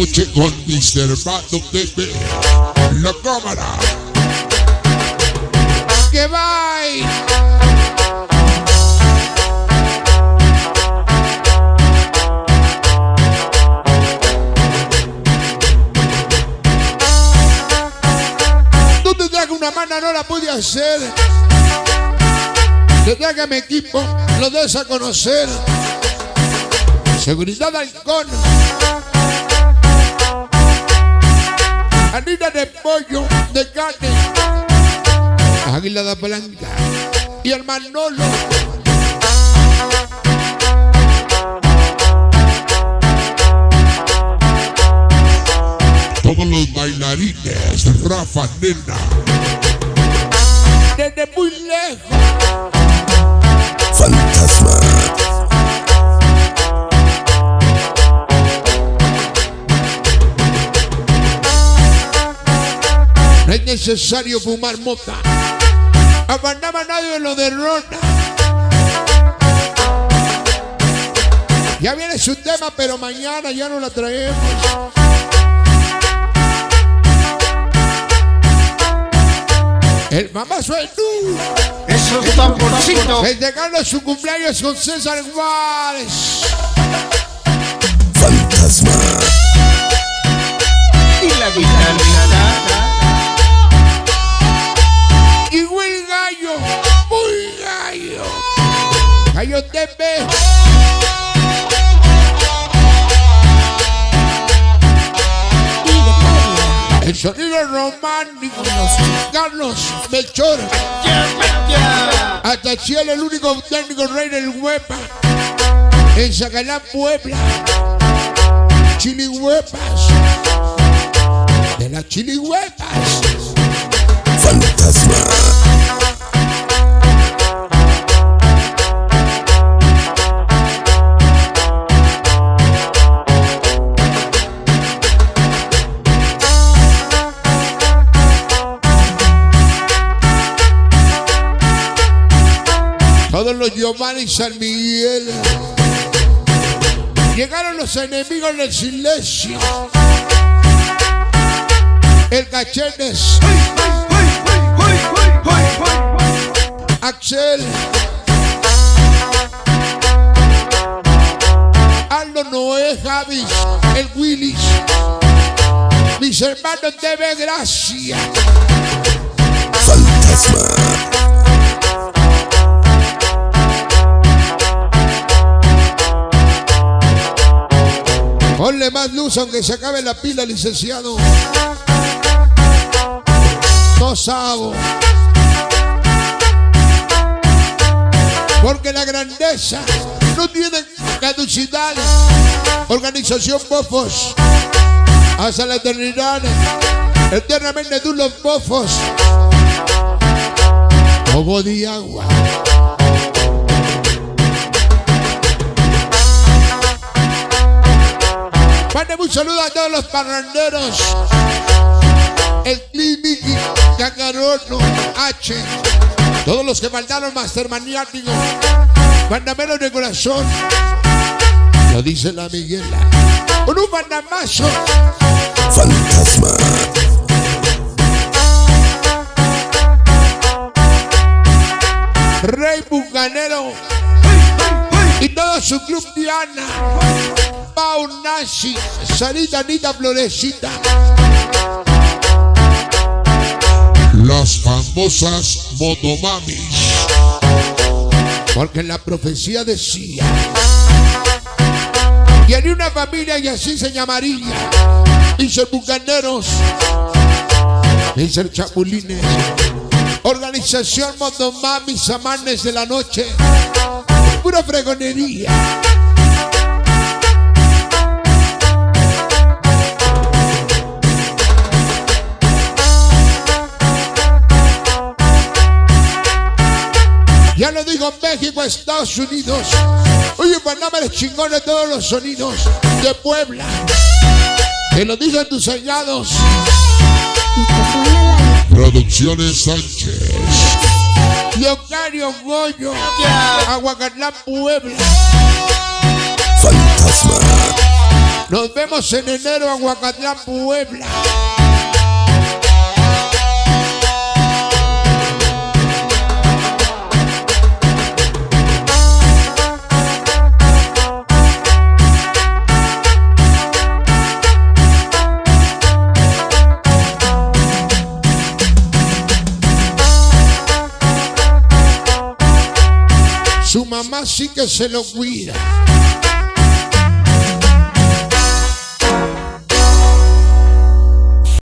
noche con. Bato TV. La cámara. ¡Que bye! Una mano no la pude hacer. Tendrás que mi equipo lo des a conocer. Seguridad Halcón. Harina de pollo, de carne. Águila de Blanca. Y el Manolo. Todos los bailarines. Rafa Nena. Desde muy lejos. Fantasma. Necesario fumar mota. Abandaba nadie lo derrota. Ya viene su tema, pero mañana ya no la traemos. El mamá soy tú. Esos tamborcitos. Festejando su cumpleaños con César Juárez. El sonido romántico. Carlos Melchor. Hasta Cielo, el único técnico rey del huepa. En Zacalán, Puebla. Chilihuepas. De las chilihuepas. Fantasma. Todos los Giovanni San Miguel. Llegaron los enemigos del silencio. El Cachetes, Axel. Aldo Noé, Javis, el Willis. Mis hermanos de gracia. Más luz aunque se acabe la pila, licenciado. No sabo. Porque la grandeza no tiene caducidad. Organización Bofos. Hasta la eternidad. Eternamente tú los bofos. Como de agua. Un saludo a todos los parranderos. El Clinic, Cacarono, H. Todos los que mandaron Master Maniático. Mandamelo de corazón. Lo dice la Miguela. Con un mandamazo. Fantasma. Rey Bucanero. Y su club Diana. Pau Nashi. Sarita Anita Florecita. Las famosas motomamis. Porque la profecía decía que haría una familia y así se llamaría. Dice Bucaneros, dice Chapulines, Organización Motomamis Amanes de la Noche, pura fregonería. Ya lo digo México, Estados Unidos. Oye, Panamá es chingón de todos los sonidos de Puebla. Que lo dicen tus señados. Producciones Sánchez. Leocario Goyo. Aguacatlán, Puebla. Fantasma. Nos vemos en enero en Huacatlán, Puebla. Su mamá sí que se lo cuida.